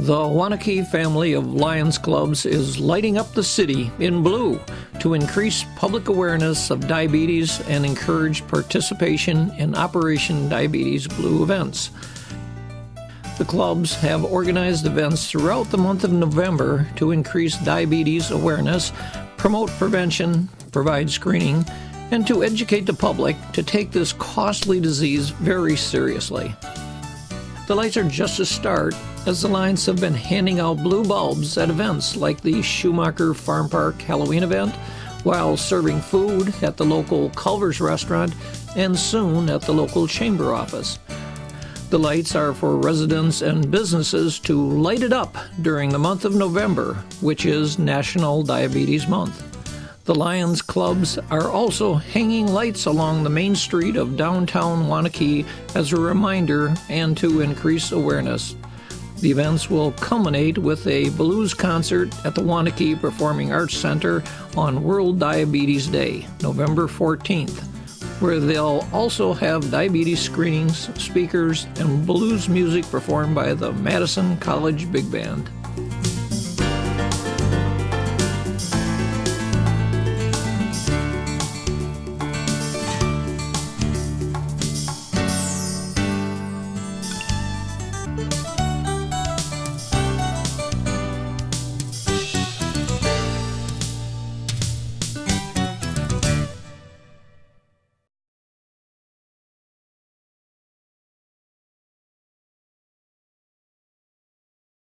The Waunakee family of Lions Clubs is lighting up the city in blue to increase public awareness of diabetes and encourage participation in Operation Diabetes Blue events. The clubs have organized events throughout the month of November to increase diabetes awareness, promote prevention, provide screening, and to educate the public to take this costly disease very seriously. The lights are just a start, as the Lions have been handing out blue bulbs at events like the Schumacher Farm Park Halloween event, while serving food at the local Culver's restaurant and soon at the local chamber office. The lights are for residents and businesses to light it up during the month of November, which is National Diabetes Month. The Lions clubs are also hanging lights along the main street of downtown Waunakee as a reminder and to increase awareness. The events will culminate with a blues concert at the Waunakee Performing Arts Center on World Diabetes Day, November 14th, where they'll also have diabetes screenings, speakers, and blues music performed by the Madison College Big Band.